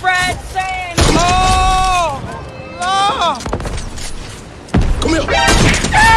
Fred sand. Oh! Oh! Come here. Ah!